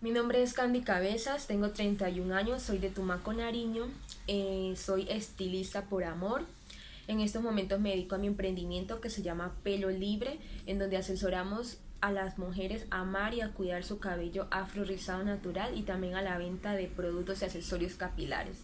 Mi nombre es Candy Cabezas, tengo 31 años, soy de Tumaco, Nariño, eh, soy estilista por amor. En estos momentos me dedico a mi emprendimiento que se llama Pelo Libre, en donde asesoramos a las mujeres a amar y a cuidar su cabello afro rizado natural y también a la venta de productos y accesorios capilares.